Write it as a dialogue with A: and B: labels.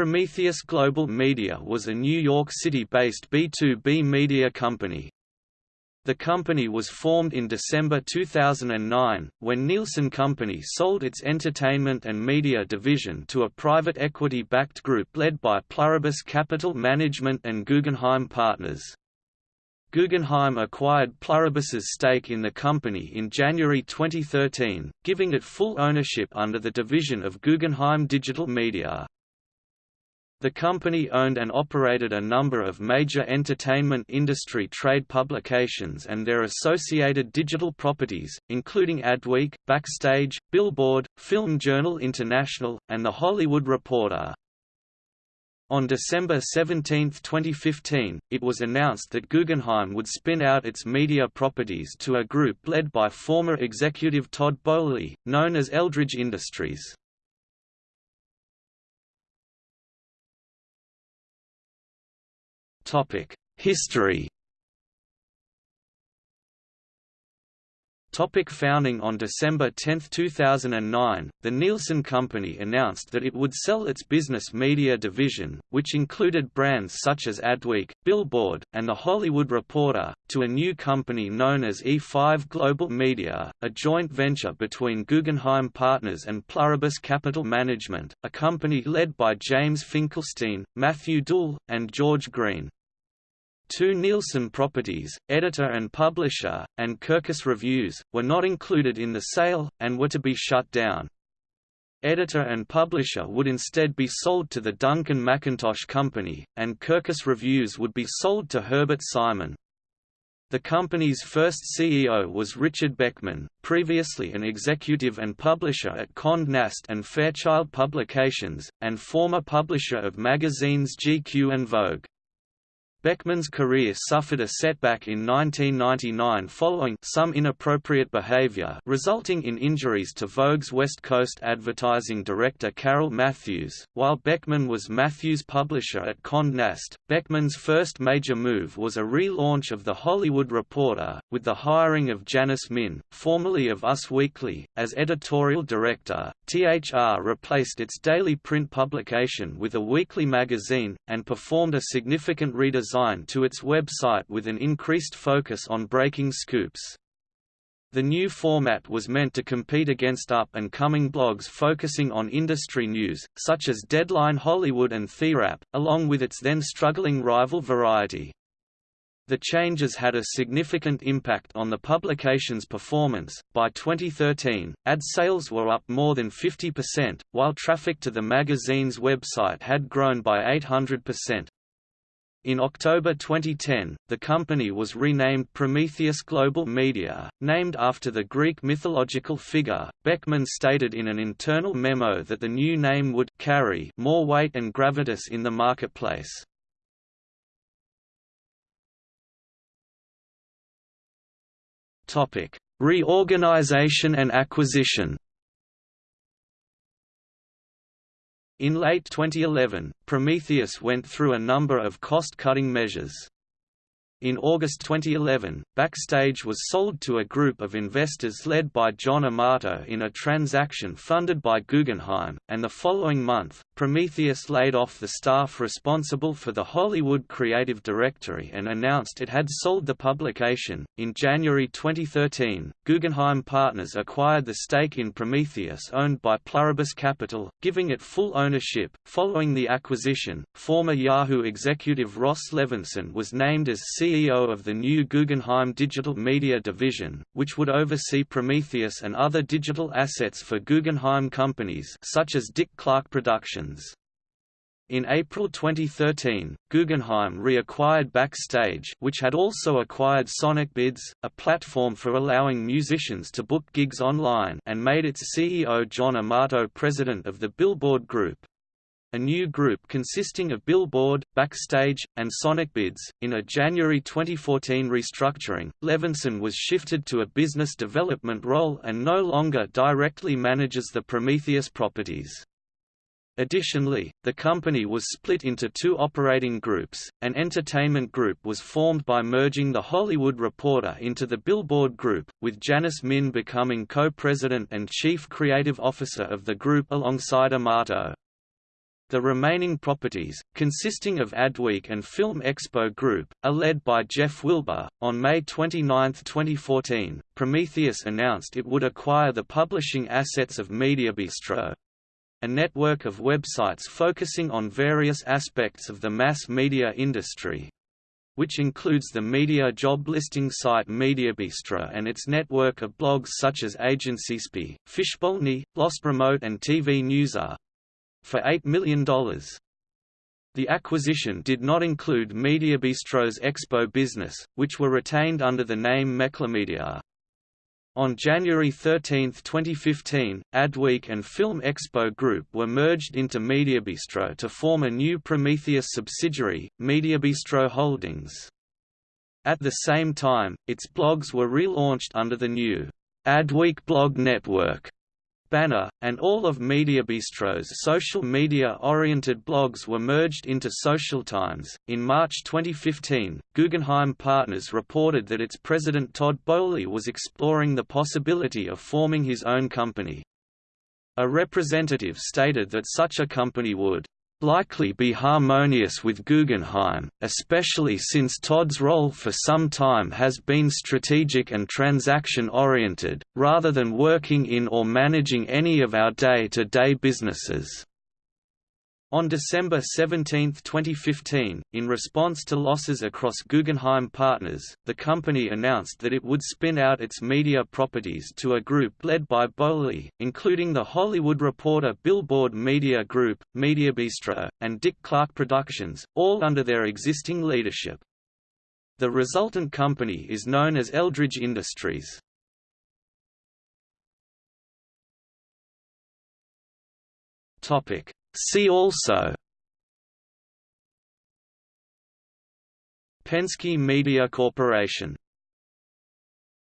A: Prometheus Global Media was a New York City-based B2B media company. The company was formed in December 2009, when Nielsen Company sold its entertainment and media division to a private equity-backed group led by Pluribus Capital Management and Guggenheim Partners. Guggenheim acquired Pluribus's stake in the company in January 2013, giving it full ownership under the division of Guggenheim Digital Media. The company owned and operated a number of major entertainment industry trade publications and their associated digital properties, including Adweek, Backstage, Billboard, Film Journal International, and The Hollywood Reporter. On December 17, 2015, it was announced that Guggenheim would spin out its media properties to a group led by former executive Todd Boehly, known as Eldridge Industries. History Topic founding On December 10, 2009, the Nielsen Company announced that it would sell its business media division, which included brands such as Adweek, Billboard, and The Hollywood Reporter, to a new company known as E5 Global Media, a joint venture between Guggenheim Partners and Pluribus Capital Management, a company led by James Finkelstein, Matthew Doull, and George Green. Two Nielsen properties, Editor and Publisher, and Kirkus Reviews, were not included in the sale, and were to be shut down. Editor and Publisher would instead be sold to the Duncan McIntosh Company, and Kirkus Reviews would be sold to Herbert Simon. The company's first CEO was Richard Beckman, previously an executive and publisher at Condé Nast and Fairchild Publications, and former publisher of magazines GQ and Vogue. Beckman's career suffered a setback in 1999 following some inappropriate behavior resulting in injuries to Vogue's West Coast advertising director Carol Matthews. While Beckman was Matthews' publisher at Condé Nast, Beckman's first major move was a relaunch of The Hollywood Reporter, with the hiring of Janice Min, formerly of Us Weekly, as editorial director. THR replaced its daily print publication with a weekly magazine, and performed a significant to its website with an increased focus on breaking scoops. The new format was meant to compete against up-and-coming blogs focusing on industry news, such as Deadline Hollywood and TheWrap, along with its then struggling rival Variety. The changes had a significant impact on the publication's performance. By 2013, ad sales were up more than 50%, while traffic to the magazine's website had grown by 800%. In October 2010, the company was renamed Prometheus Global Media, named after the Greek mythological figure. Beckman stated in an internal memo that the new name would carry more weight and gravitas in the marketplace. Topic: Reorganization and acquisition. In late 2011, Prometheus went through a number of cost-cutting measures. In August 2011, Backstage was sold to a group of investors led by John Amato in a transaction funded by Guggenheim, and the following month, Prometheus laid off the staff responsible for the Hollywood Creative Directory and announced it had sold the publication. In January 2013, Guggenheim Partners acquired the stake in Prometheus owned by Pluribus Capital, giving it full ownership. Following the acquisition, former Yahoo executive Ross Levinsohn was named as CEO of the new Guggenheim Digital Media Division, which would oversee Prometheus and other digital assets for Guggenheim companies such as Dick Clark Productions. In April 2013, Guggenheim reacquired Backstage which had also acquired SonicBids, a platform for allowing musicians to book gigs online and made its CEO John Amato president of the Billboard Group. A new group consisting of Billboard, Backstage, and SonicBids. In a January 2014 restructuring, Levinsohn was shifted to a business development role and no longer directly manages the Prometheus properties. Additionally, the company was split into two operating groups. An entertainment group was formed by merging the Hollywood Reporter into the Billboard Group, with Janice Min becoming co-president and chief creative officer of the group alongside Amato. The remaining properties, consisting of Adweek and Film Expo Group, are led by Jeff Wilbur. On May 29, 2014, Prometheus announced it would acquire the publishing assets of MediaBistro, a network of websites focusing on various aspects of the mass media industry, which includes the media job listing site MediaBistro and its network of blogs such as AgencySpy, Fishbowlney, Lost Remote and TV Newser, for $8 million. The acquisition did not include MediaBistro's Expo business, which were retained under the name Media. On January 13, 2015, Adweek and Film Expo Group were merged into MediaBistro to form a new Prometheus subsidiary, MediaBistro Holdings. At the same time, its blogs were relaunched under the new Adweek Blog Network banner, and all of MediaBistro's social media-oriented blogs were merged into Social Times. In March 2015, Guggenheim Partners reported that its president Todd Boehly was exploring the possibility of forming his own company. A representative stated that such a company would likely be harmonious with Guggenheim, especially since Todd's role for some time has been strategic and transaction-oriented, rather than working in or managing any of our day-to-day -day businesses. On December 17, 2015, in response to losses across Guggenheim Partners, the company announced that it would spin out its media properties to a group led by Boehly, including The Hollywood Reporter Billboard Media Group, MediaBistro, and Dick Clark Productions, all under their existing leadership. The resultant company is known as Eldridge Industries. Topic See also Penske Media Corporation